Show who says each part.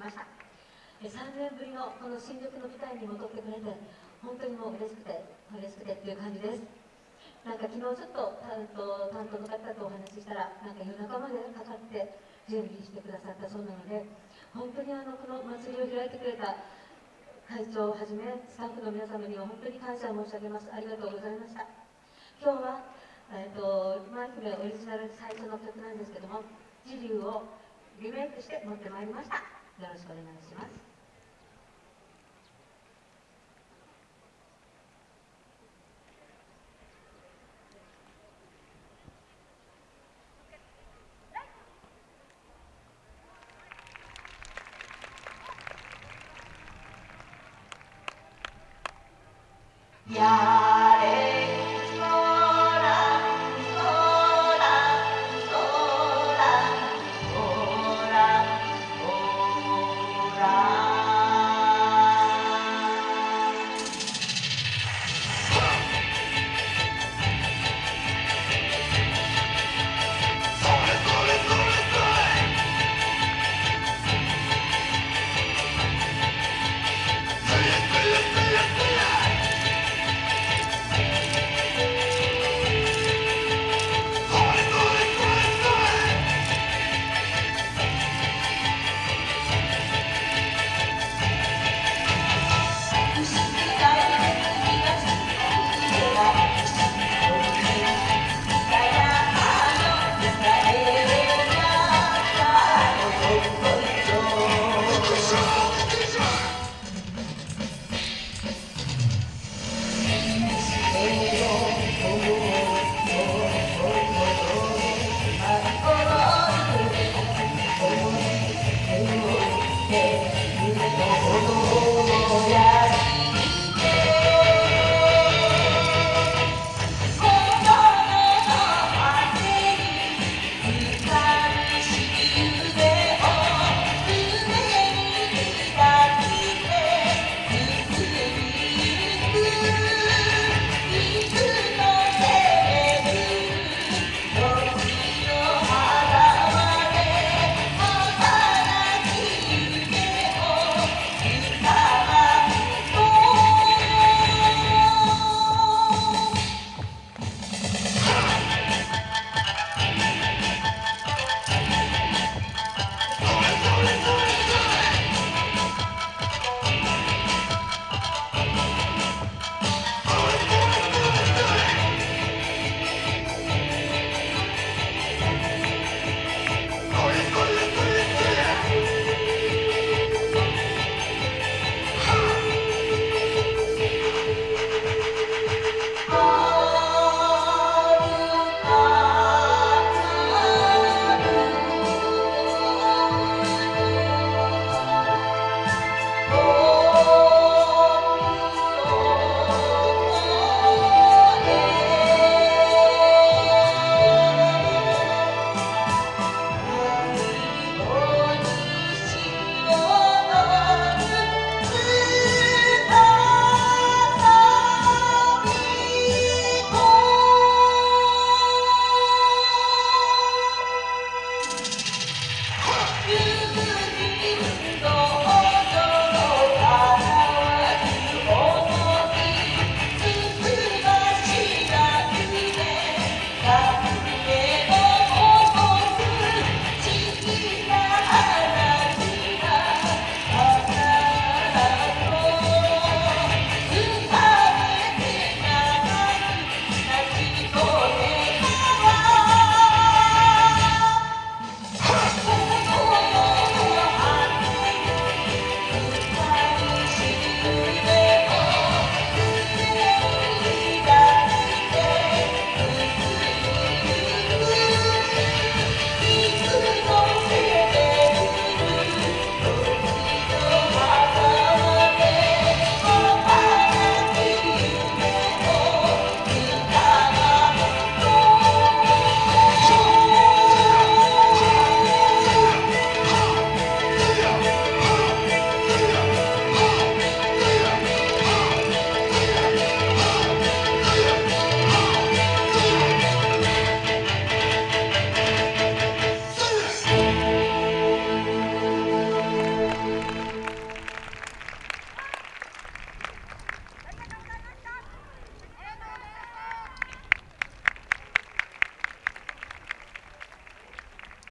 Speaker 1: ました。3年ぶりのこの新宿の舞台に戻ってくれて本当にもう嬉しくて嬉しくてっていう感じです。なんか昨日ちょっと担当担当の方とお話ししたらなんか夜中までかかって準備してくださったそうなので本当にあのこの祭りを開いてくれた会長をはじめスタッフの皆様には本当に感謝申し上げます。ありがとうございました。今日は、えーと、マイクでオリジナル最初の曲なんですけども「時流」をリメイクして持ってまいりました。よろしくお願いします。Yeah.